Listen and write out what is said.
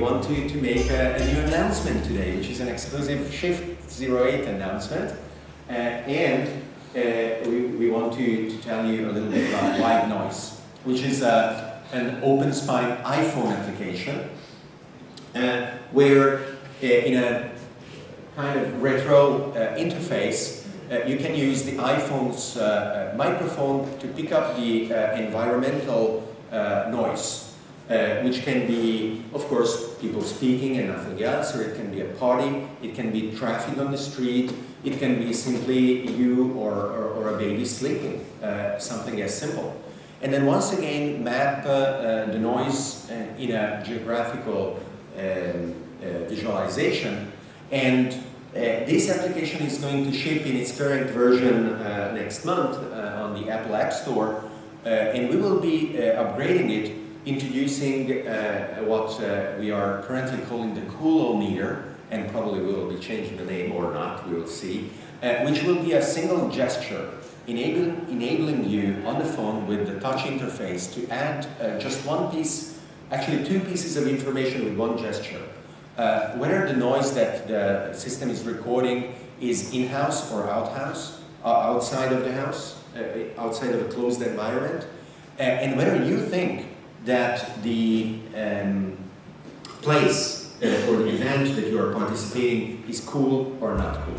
want to, to make a, a, new announcement today, which is an exclusive Shift 08 announcement. Uh, and uh, we, we want to, to tell you a little bit about White Noise, which is uh, an OpenSpime iPhone application uh, where uh, in a kind of retro uh, interface, you can use the iPhone's microphone to pick up the environmental noise uh, which can be, of course, people speaking and nothing else, or it can be a party, it can be traffic on the street, it can be simply you or, or, or a baby sleeping, uh, something as simple. And then once again, map uh, uh the noise uh, in a geographical um, visualization, and this application is going to ship in its current version next month on the Apple App Store, and we will be upgrading it introducing uh, what uh, we are currently calling the coolometer, and probably we will be changing the name or not, we will see, uh, which will be a single gesture enabling, enabling you on the phone with the touch interface to add uh, just one piece, actually two pieces of information with one gesture. Uh, whether the noise that the system is recording is in-house or out-house, uh, outside of the house, outside of a closed environment, and whether you think that the um, place uh, or the event that you are participating is cool or not cool.